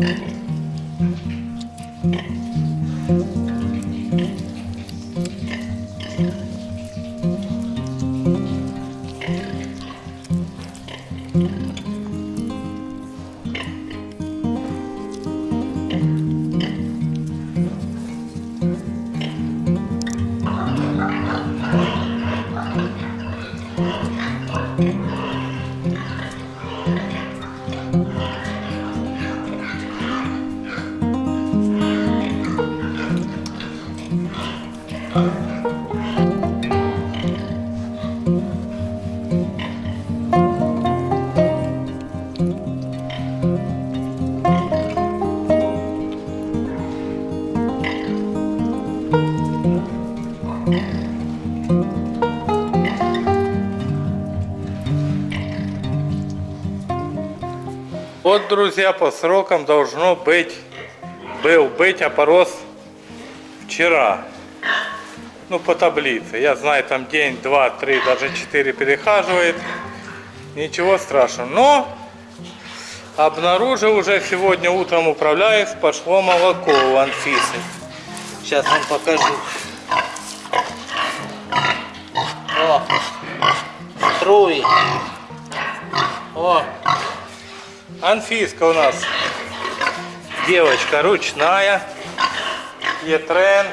Mm-hmm. Вот, друзья, по срокам должно быть, был быть опорос вчера. Ну, по таблице. Я знаю, там день, два, три, даже четыре перехаживает. Ничего страшного. Но обнаружил уже сегодня утром управляюсь, пошло молоко у Анфисы. Сейчас вам покажу. О, струи. О, Анфиска у нас девочка ручная, Етрен.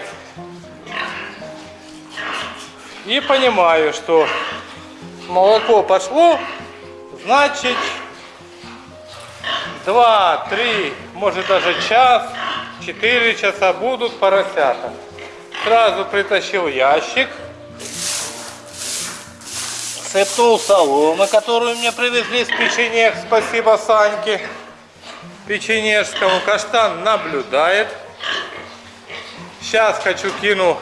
И понимаю, что молоко пошло, значит 2, 3, может даже час, 4 часа будут поросята. Сразу притащил ящик, сыпнул соломы, которую мне привезли с печенег. Спасибо Саньке печенежскому. Каштан наблюдает. Сейчас хочу кину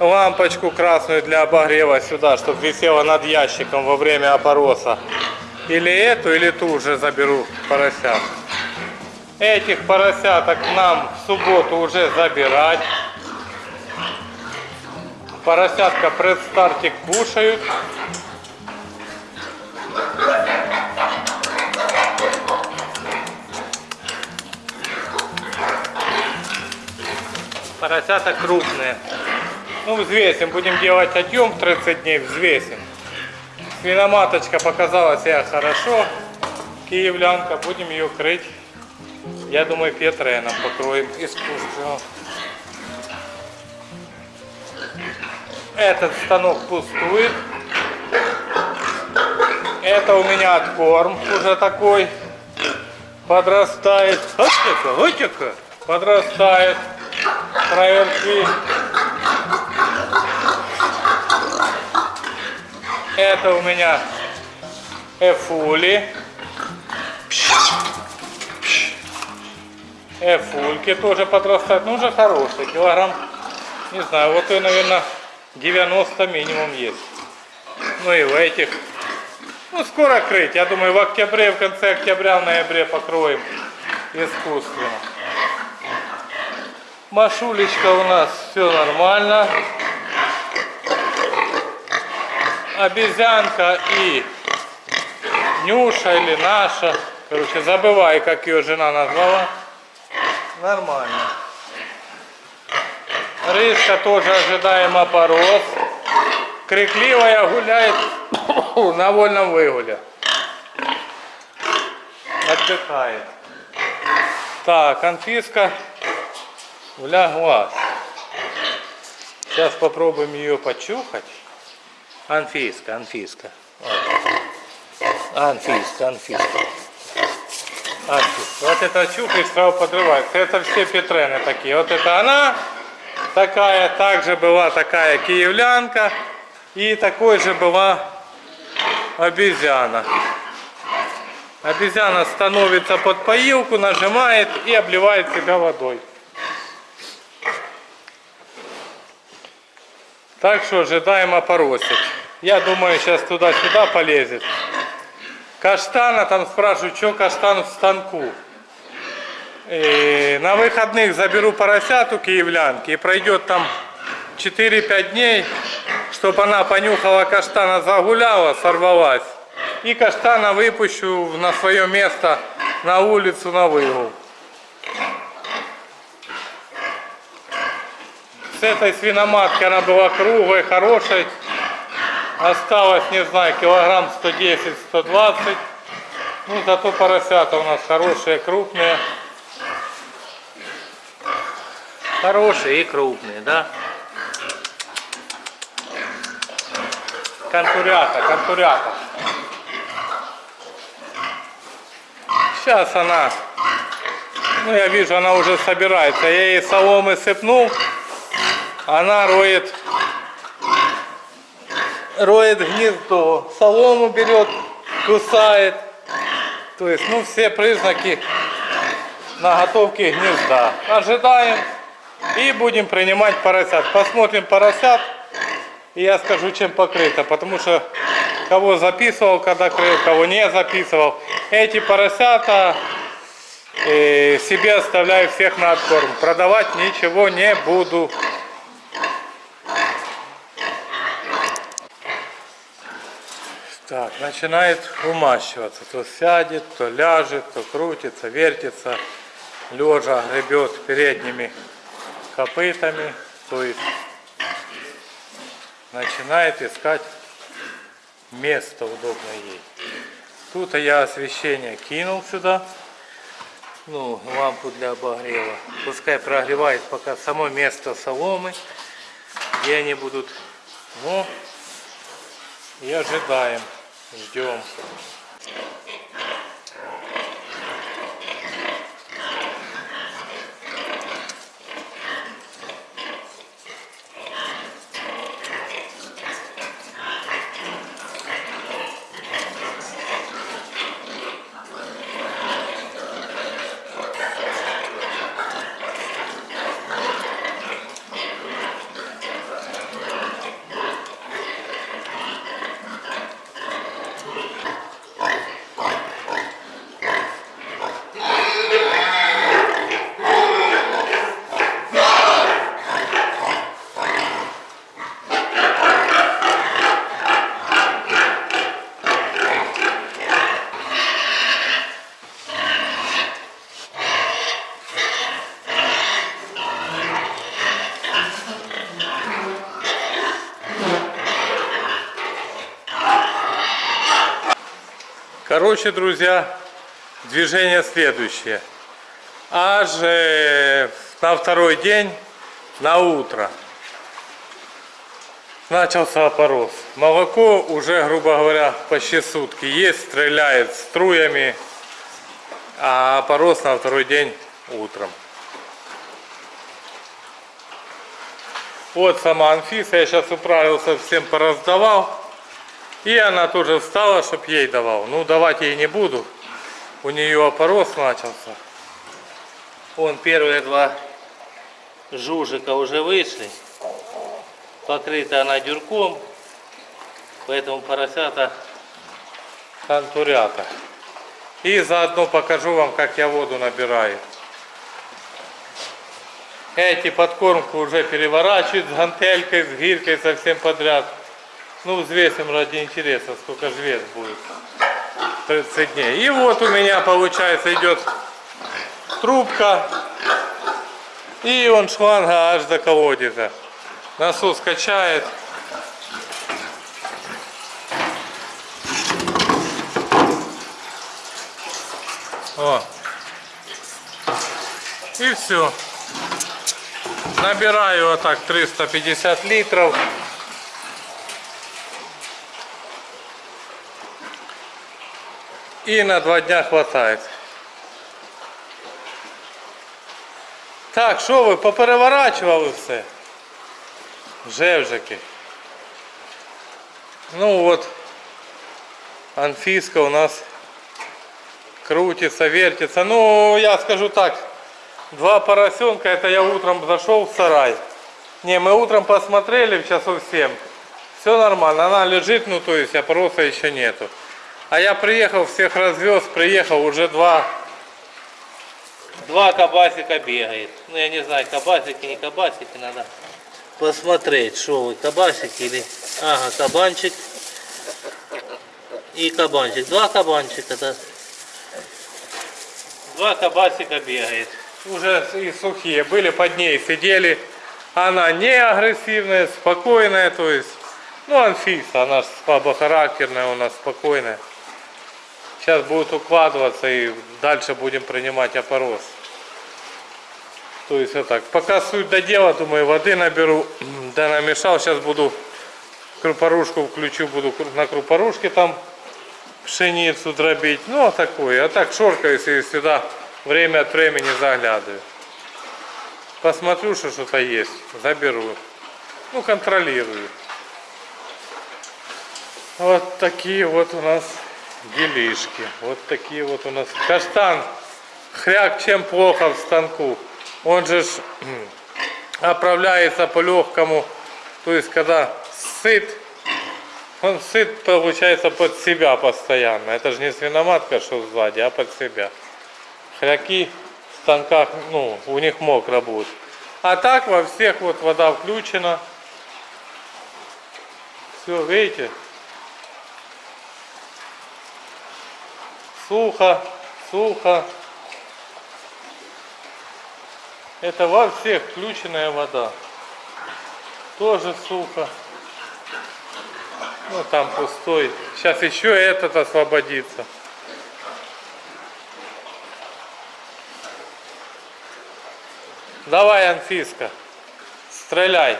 лампочку красную для обогрева сюда, чтобы висела над ящиком во время опороса. Или эту, или ту уже заберу поросят. Этих поросяток нам в субботу уже забирать. Поросятка предстартик кушают. Поросята крупные. Ну, взвесим. Будем делать отъем 30 дней, взвесим. Свиноматочка показала себя хорошо. Киевлянка. Будем ее крыть. Я думаю, Петреном покроем искусственно. Этот станок пустует. Это у меня откорм уже такой. Подрастает. Отека, отека. Подрастает. Проверки. Это у меня эфули. Эфульки тоже подрастают. Ну, уже хорошие. Килограмм, не знаю, вот и, наверное, 90 минимум есть. Ну и в этих. Ну, скоро крыть. Я думаю, в октябре, в конце октября, в ноябре покроем искусственно. Машулечка у нас все нормально. Обезьянка и Нюша или наша. Короче, забывай, как ее жена назвала. Нормально. Рыска тоже ожидаемо порос. Крикливая гуляет на вольном выгуле. Отдыхает. Так, конфиска вляглась. Сейчас попробуем ее почухать. Анфиска, Анфиска. Анфиска, Анфиска. Анфиска. Вот это чухаешь, сразу подрывает. Это все Петрены такие. Вот это она такая, также была такая киевлянка. И такой же была обезьяна. Обезьяна становится под поилку, нажимает и обливает себя водой. Так что ожидаем опоросить. Я думаю, сейчас туда-сюда полезет. Каштана, там спрашивают, что каштан в станку. И на выходных заберу поросят у киевлянки и пройдет там 4-5 дней, чтобы она понюхала каштана, загуляла, сорвалась. И каштана выпущу на свое место на улицу, на выгул. С этой свиноматки она была круглой, хорошей. Осталось, не знаю, килограмм 110-120. Ну, зато поросята у нас хорошие, крупные. Хорошие и крупные, да? Конкурята, конкурята. Сейчас она, ну я вижу, она уже собирается. Я ей соломы сыпнул, она роет, роет гнездо. Солому берет, кусает. То есть, ну все признаки наготовки гнезда. Ожидаем и будем принимать поросят. Посмотрим поросят. И я скажу, чем покрыто. Потому что кого записывал, когда крыл, кого не записывал. Эти поросята э, себе оставляю всех на откорм. Продавать ничего не буду. Так, начинает умащиваться. То сядет, то ляжет, то крутится, вертится. Лежа гребет передними копытами. То есть начинает искать место удобное ей. Тут я освещение кинул сюда. Ну, лампу для обогрева. Пускай прогревает пока само место соломы, где они будут. Ну, и ожидаем, ждем. Короче, друзья, движение следующее. Аж э, на второй день, на утро, начался опорос. Молоко уже, грубо говоря, почти сутки есть, стреляет струями, а опорос на второй день утром. Вот сама Анфиса, я сейчас управился, всем пораздавал. И она тоже встала, чтобы ей давал. Ну, давать ей не буду. У нее опорос начался. Вон первые два жужика уже вышли. Покрыта она дюрком. Поэтому поросята контурята. И заодно покажу вам, как я воду набираю. Эти подкормку уже переворачивают с гантелькой, с гиркой, совсем подряд. Ну, взвесим ради интереса, сколько же вес будет. 30 дней. И вот у меня, получается, идет трубка. И он шланга аж до колодеза. Насос качает. О. И все. Набираю вот так 350 литров. И на два дня хватает. Так, що ви попереворачували все? Жевжики. Ну вот, Анфиска у нас крутится, вертится. Ну, я скажу так, два поросенка, это я утром зашел в сарай. Не, мы утром посмотрели в часов 7. Все нормально, она лежит, ну то есть опроса еще нету. А я приехал, всех развез, приехал, уже два, два кабасика бегает. Ну я не знаю, кабасики, не кабасики, надо посмотреть, что вы, кабасики или... Ага, кабанчик и кабанчик. Два кабанчика, да. Два кабасика бегает. Уже и сухие. Были под ней, сидели, Она не агрессивная, спокойная, то есть, ну, Анфиса, она слабохарактерная, у нас спокойная. Сейчас будет укладываться и дальше будем принимать опорос. То есть вот так. Пока суть до дела, думаю, воды наберу, да намешал, сейчас буду крупорушку включу, буду на крупорушке там пшеницу дробить. Ну, а такое. А так шоркаюсь и сюда время от времени заглядываю. Посмотрю, что что-то есть, заберу. Ну, контролирую. Вот такие вот у нас делишки. Вот такие вот у нас. Каштан. Хряк чем плохо в станку. Он же ж, оправляется по легкому. То есть, когда сыт, он сыт, получается, под себя постоянно. Это же не свиноматка, что сзади, а под себя. Хряки в станках, ну, у них мокро будет. А так во всех вот вода включена. Все, видите? Сухо, сухо. Это во всех включенная вода. Тоже сухо. Ну там пустой. Сейчас еще этот освободится. Давай, Анфиска, стреляй.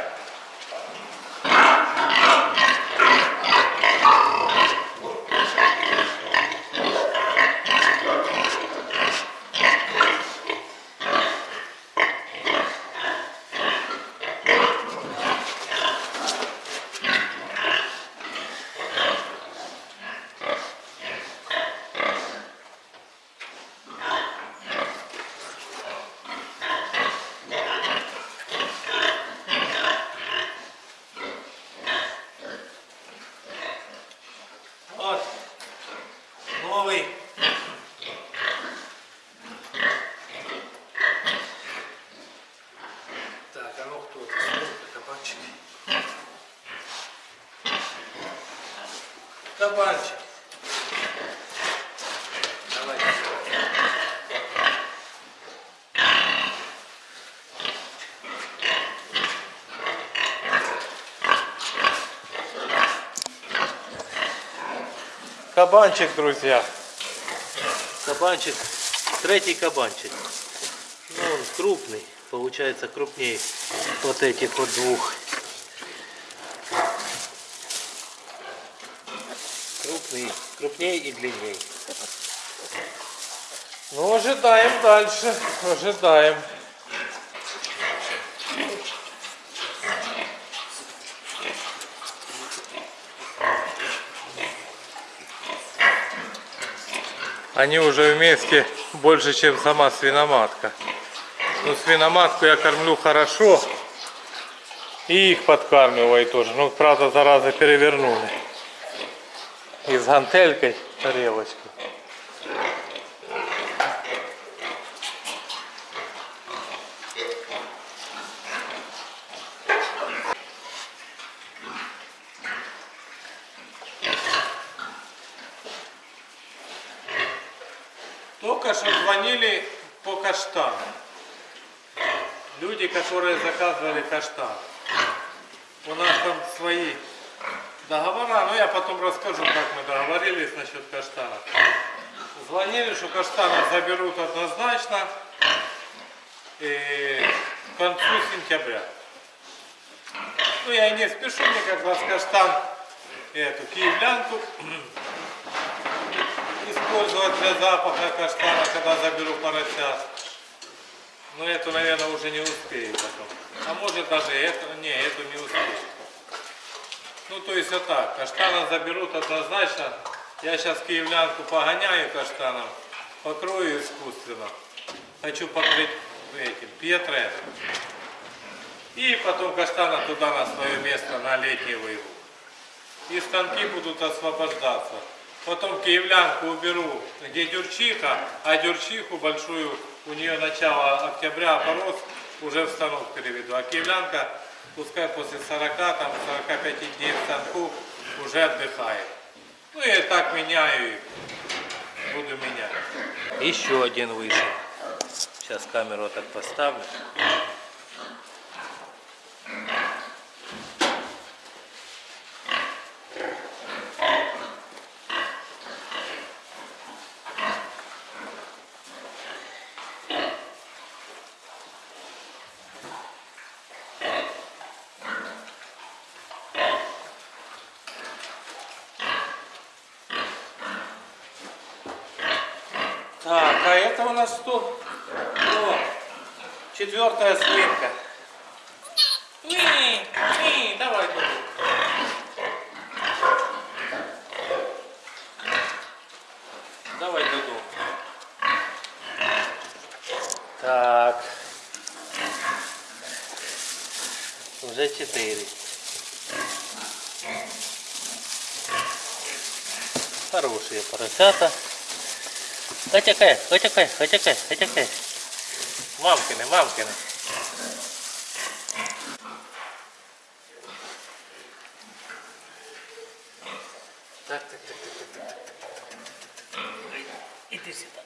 Вот. Новый. Так, а ну кто это? Кабанчик. Кабанчик. Давай. Кабанчик, друзья. Кабанчик, третий кабанчик. Ну, он крупный, получается крупнее вот этих вот двух. Крупный, крупнее и длиннее. Ну, ожидаем дальше. Ожидаем. Они уже вместе больше, чем сама свиноматка. Ну, свиноматку я кормлю хорошо. И их подкармливаю тоже. Ну, правда, зараза перевернули. И с гантелькой тарелочку. Только что звонили по каштану. Люди, которые заказывали каштан. У нас там свои договора, но я потом расскажу, как мы договорились насчет каштана. Звонили, что каштаны заберут однозначно и к концу сентября. Ну, я и не спешу, мне как раз каштан, эту киевлянку использовать для запаха каштана, когда заберу поросят. Но эту, наверное, уже не успею потом. А может даже эту, не, эту не успею. Ну, то есть вот так, каштана заберут однозначно. Я сейчас киевлянку погоняю каштаном, покрою искусственно. Хочу покрыть этим петрем. И потом каштана туда на свое место, на летний выгул. И станки будут освобождаться. Потом киевлянку уберу, где дюрчиха, а дюрчиху большую, у нее начало октября опорос, уже в станок переведу. А киевлянка, пускай после 40, там, 45 дней в станку уже отдыхает. Ну и так меняю их, буду менять. Еще один вышел. Сейчас камеру так поставлю. Нас что? О, четвертая свинка. Не, не, давай, Дуду. Давай, Дуду. Так. Уже четыре. Хорошие поросята. Хотякай, хотякай, хотякай, хотякай. Мамкины, мамкины. Так, так, так, так, так, так, так, так. Иди сюда.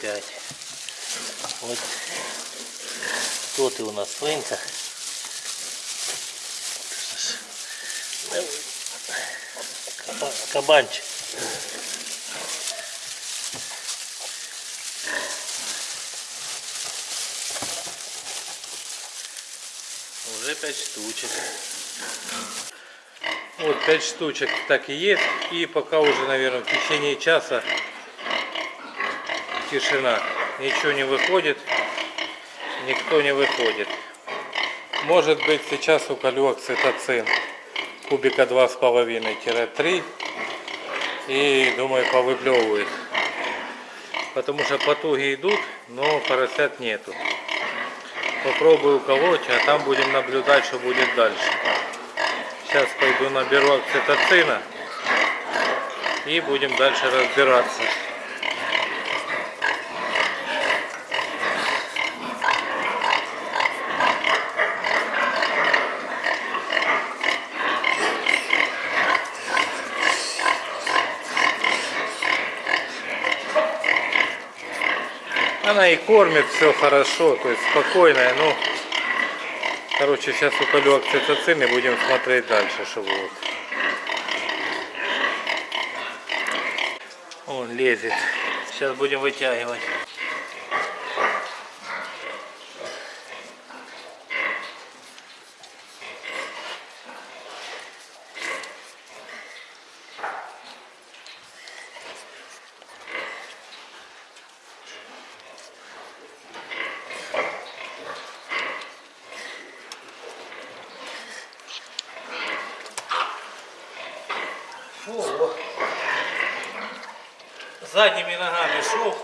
Сейчас мама. Боевый. Так, уже пять. Вот тут и у нас. Каба- Кабанчик. Уже пять штучек. Вот пять штучек так и есть. И пока уже, наверное, в течение часа тишина. Ничего не выходит. Никто не выходит. Может быть сейчас уколю окситоцин. Кубика 2,5-3. И думаю повыплевывает. Потому что потуги идут, но поросят нету. Попробую уколоть, а там будем наблюдать, что будет дальше. Сейчас пойду наберу окситоцина и будем дальше разбираться. Она и кормит все хорошо, то есть спокойная, ну, короче, сейчас уколю окситоцин и будем смотреть дальше, что будет. Он лезет. Сейчас будем вытягивать. Задними ногами шел.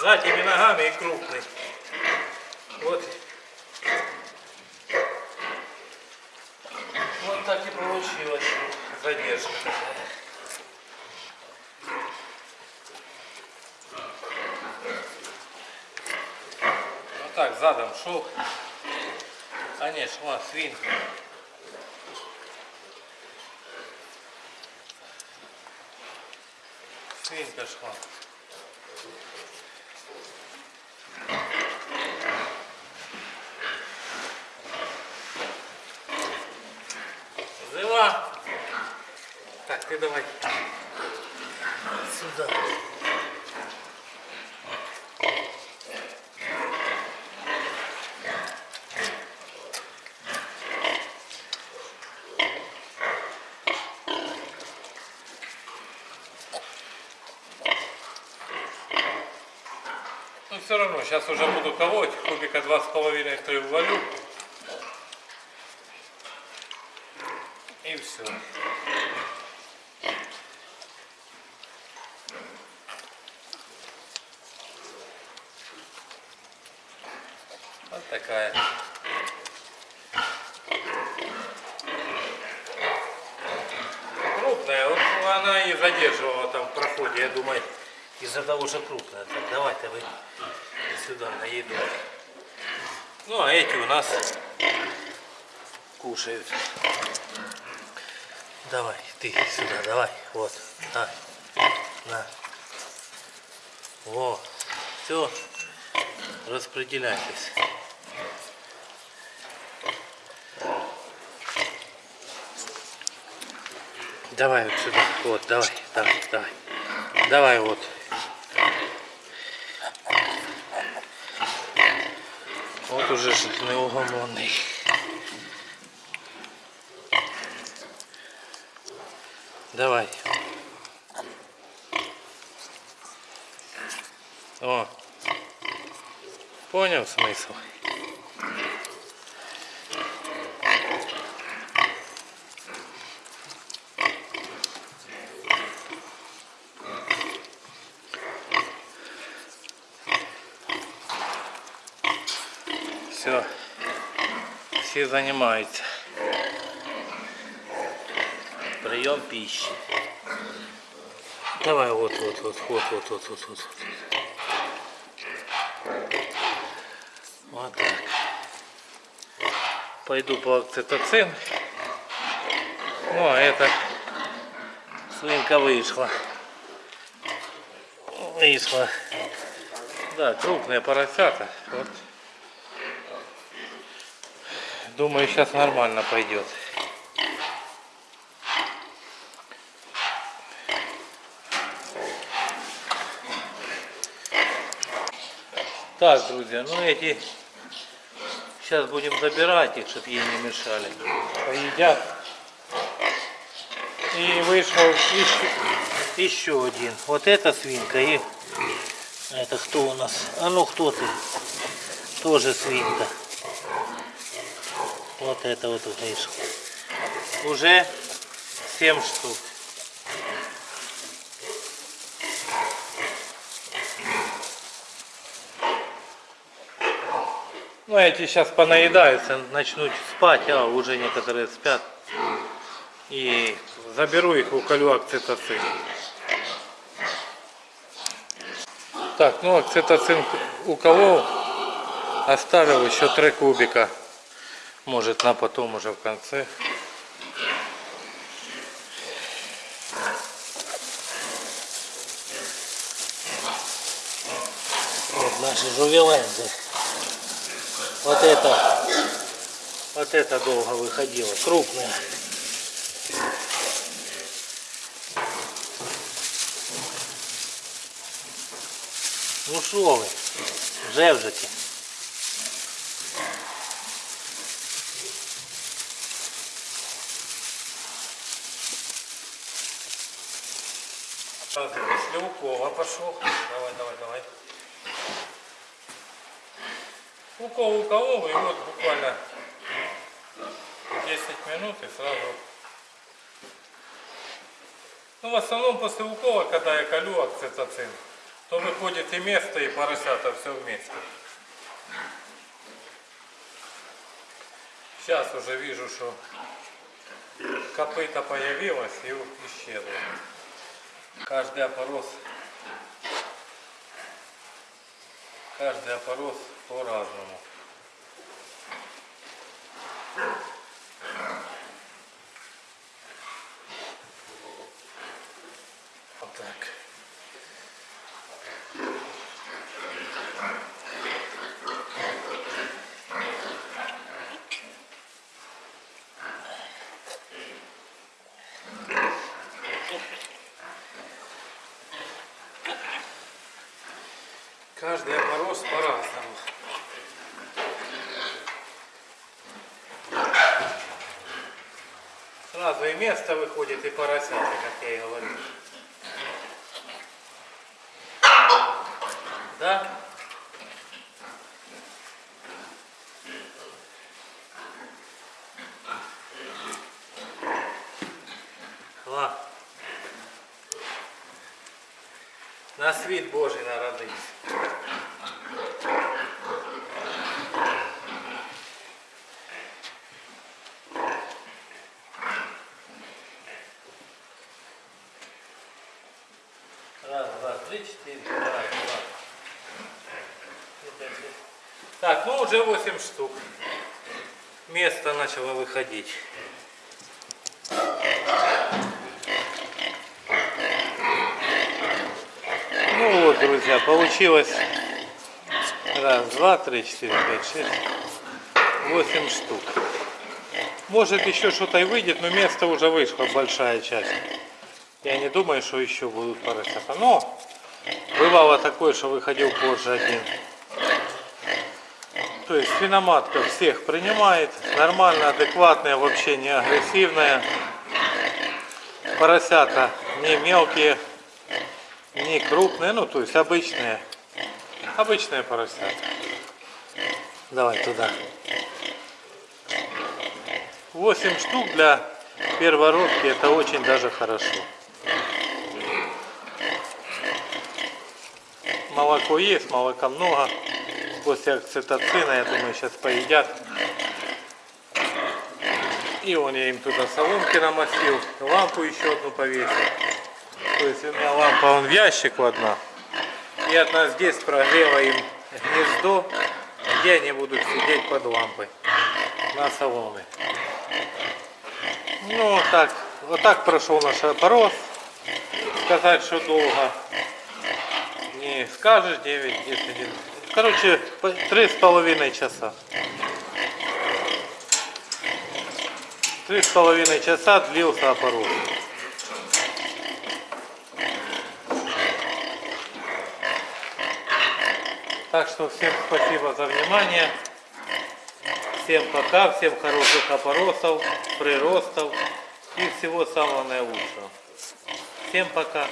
Задними ногами и крупный. Вот. Вот так и получилось. Задержка так задом шел. Конечно, вон свинка. Свинка шла. Жива. Так, ты давай. Сюда. Ну все равно, сейчас уже буду колоть, кубика два с половиной три ввалю. И все. Вот такая. Крупная, вот она и задерживала там в проходе, я думаю. Из-за того, что крупная. Сюда на еду. Ну, а эти у нас кушают. Давай, ты сюда, давай. Вот, на, на. Во, все, распределяйтесь. Давай вот сюда, вот, давай, давай, давай. Давай вот. Вот уже ж неугомонний. Давай. О. Понял смысл? Все. Все занимаются. Прием пищи. Давай вот, вот, вот, вот, вот, вот, вот, вот. Вот так. Пойду по окситоцин. Ну, а это свинка вышла. Вышла. Да, крупные поросята. Вот. Думаю, сейчас нормально пойдет. Так, друзья, ну эти сейчас будем забирать их, чтобы ей не мешали. Поедят. И вышел еще, еще один. Вот эта свинка и это кто у нас? А ну кто ты? Тоже свинка. Вот это вот вышел. Уже 7 штук. Ну, эти сейчас понаедаются, начнут спать, а уже некоторые спят. И заберу их, уколю окситоцин. Так, ну окситоцин уколол, оставил еще три кубика. Может на потом уже в конце. Вот наши жувеленды. Вот это, вот это долго выходило, крупная. Ну що ви, жевжете? Сразу после укола пошел. Давай, давай, давай. Укол уколол, и вот буквально 10 минут и сразу... Ну, в основном после укола, когда я колю окситоцин, то выходит и место, и поросята все вместе. Сейчас уже вижу, что копыта появилась и исчезла. Каждый опорос, каждый опорос по-разному. Вот так. Каждый опорос по-разному. Сразу и выходит, и поросята, как я и говорил. Да? Ладно. На світ Божий народився. уже 8 штук. Место начало выходить. Ну вот, друзья, получилось раз, два, три, четыре, пять, шесть, восемь штук. Может еще что-то и выйдет, но место уже вышло, большая часть. Я не думаю, что еще будут поросята. Но бывало такое, что выходил позже один. То есть свиноматка всех принимает, нормально, адекватная, вообще не агрессивная. Поросята не мелкие, не крупные, ну то есть обычные. Обычные поросята. Давай туда. 8 штук для первородки это очень даже хорошо. Молоко есть, молока много. После окситоцина, я думаю, сейчас поедят. И он я им туда соломки намастил, лампу еще одну повесил. То есть у меня лампа он в ящику одна. И одна здесь прогрела им гнездо, где они будут сидеть под лампой на соломе. Ну вот так, вот так прошел наш опорос. Сказать, что долго не скажешь 9, 10, 11. Короче, три с половиной часа. Три с половиной часа длился опорос. Так что всем спасибо за внимание. Всем пока, всем хороших опоросов, приростов и всего самого наилучшего. Всем пока.